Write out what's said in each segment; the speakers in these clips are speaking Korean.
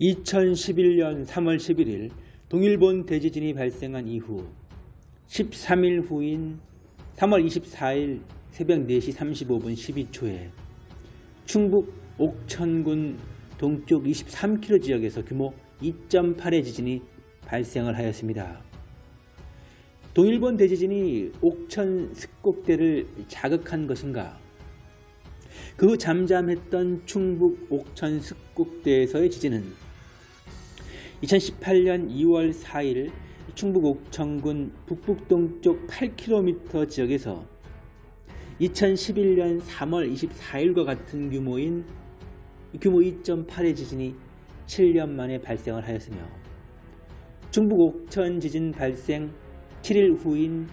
2011년 3월 11일 동일본 대지진이 발생한 이후 13일 후인 3월 24일 새벽 4시 35분 12초에 충북 옥천군 동쪽 23km 지역에서 규모 2.8의 지진이 발생을 하였습니다. 동일본 대지진이 옥천 습곡대를 자극한 것인가? 그후 잠잠했던 충북 옥천 습곡대에서의 지진은 2018년 2월 4일 충북 옥천군 북북동쪽 8km 지역에서 2011년 3월 24일과 같은 규모인 규모 2.8의 지진이 7년 만에 발생을 하였으며 충북 옥천 지진 발생 7일 후인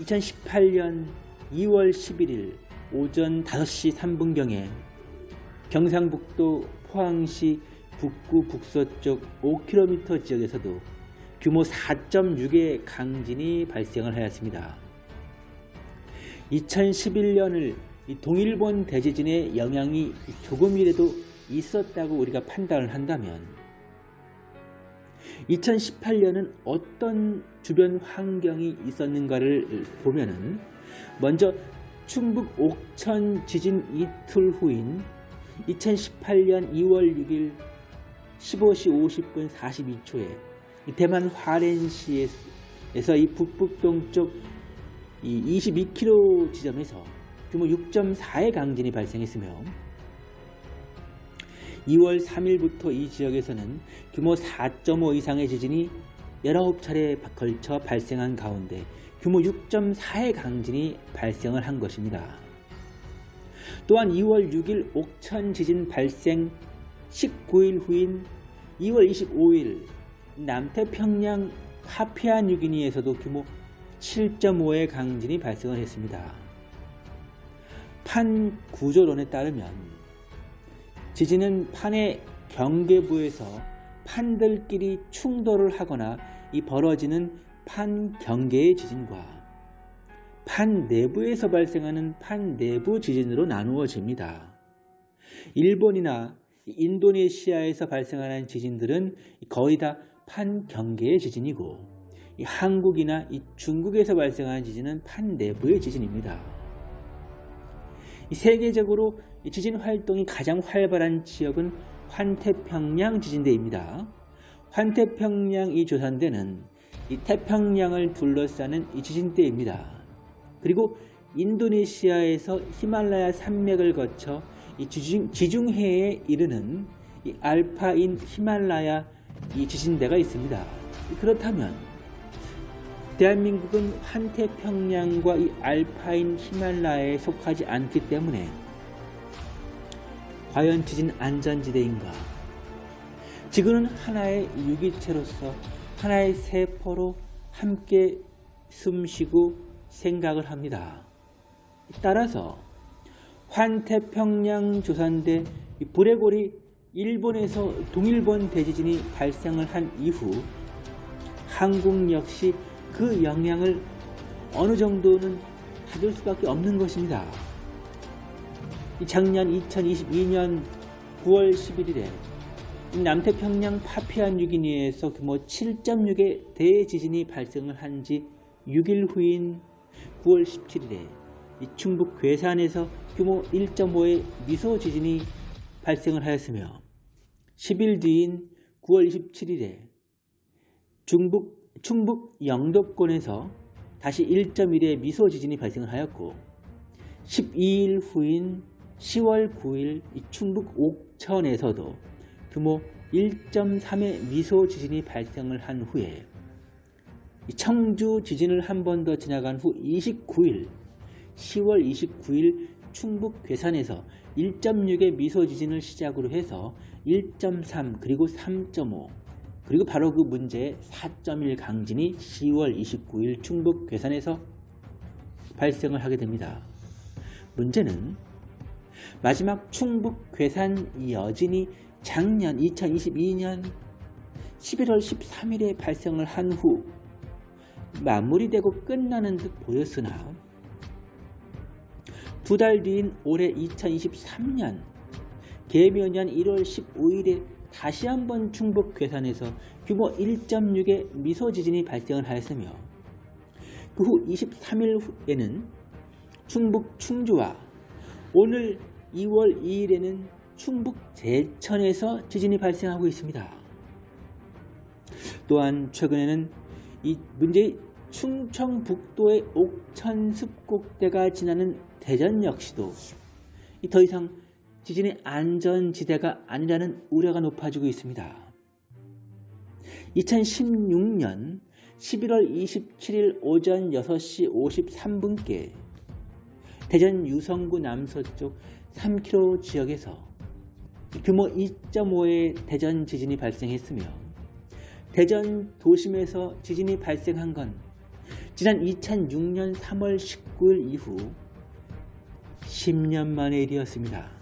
2018년 2월 11일 오전 5시 3분경에 경상북도 포항시 북구 북서쪽 5km 지역에서도 규모 4.6의 강진이 발생을 하였습니다. 2011년을 동일본 대지진의 영향이 조금이라도 있었다고 우리가 판단을 한다면 2018년은 어떤 주변 환경이 있었는가를 보면은 먼저 충북 옥천 지진 이틀 후인 2018년 2월 6일 15시 50분 42초에 대만 화롄시에서 이 북북동쪽 이 22km 지점에서 규모 6.4의 강진이 발생했으며 2월 3일부터 이 지역에서는 규모 4.5 이상의 지진이 19차례 걸쳐 발생한 가운데 규모 6.4의 강진이 발생을 한 것입니다. 또한 2월 6일 옥천 지진 발생 19일 후인 2월 25일 남태평양 파피아 뉴기니에서도 규모 7.5의 강진이 발생을 했습니다. 판 구조론에 따르면 지진은 판의 경계부에서 판들끼리 충돌을 하거나 이 벌어지는 판 경계의 지진과 판 내부에서 발생하는 판 내부 지진으로 나누어집니다. 일본이나 인도네시아에서 발생하는 지진들은 거의 다 판 경계의 지진이고 한국이나 중국에서 발생하는 지진은 판 내부의 지진입니다. 세계적으로 지진 활동이 가장 활발한 지역은 환태평양 지진대입니다. 환태평양 이 조산대는 이 태평양을 둘러싸는 이 지진대입니다. 그리고 인도네시아에서 히말라야 산맥을 거쳐 이 지중, 지중해에 이르는 이 알파인 히말라야 이 지진대가 있습니다. 그렇다면 대한민국은 환태평양과 이 알파인 히말라야에 속하지 않기 때문에 과연 지진 안전지대인가? 지구는 하나의 유기체로서 하나의 세포로 함께 숨쉬고 생각을 합니다. 따라서 환태평양 조산대 브레골이 일본에서 동일본 대지진이 발생을 한 이후 한국 역시 그 영향을 어느 정도는 받을 수밖에 없는 것입니다. 작년 2022년 9월 11일에 남태평양 파피아뉴기니에서 규모 7.6의 대지진이 발생을 한 지 6일 후인 9월 17일에 충북 괴산에서 규모 1.5의 미소 지진이 발생을 하였으며 10일 뒤인 9월 27일에 중북, 충북 영도권에서 다시 1.1의 미소 지진이 발생을 하였고 12일 후인 10월 9일 충북 옥천에서도 규모 1.3의 미소 지진이 발생을 한 후에 청주 지진을 한 번 더 지나간 후 29일 10월 29일 충북 괴산에서 1.6의 미소 지진을 시작으로 해서 1.3 그리고 3.5 그리고 바로 그 문제의 4.1 강진이 10월 29일 충북 괴산에서 발생을 하게 됩니다. 문제는 마지막 충북 괴산 여진이 작년 2022년 11월 13일에 발생을 한 후 마무리되고 끝나는 듯 보였으나 두 달 뒤인 올해 2023년 개묘년 1월 15일에 다시 한번 충북 괴산에서 규모 1.6의 미소 지진이 발생을 하였으며 그 후 23일 후에는 충북 충주와 오늘 2월 2일에는 충북 제천에서 지진이 발생하고 있습니다. 또한 최근에는 이 문제의 충청북도의 옥천 습곡대가 지나는 대전 역시도 더 이상 지진의 안전지대가 아니라는 우려가 높아지고 있습니다. 2016년 11월 27일 오전 6시 53분께 대전 유성구 남서쪽 3km 지역에서 규모 2.5의 대전 지진이 발생했으며 대전 도심에서 지진이 발생한 건 지난 2006년 3월 19일 이후 10년 만의 일이었습니다.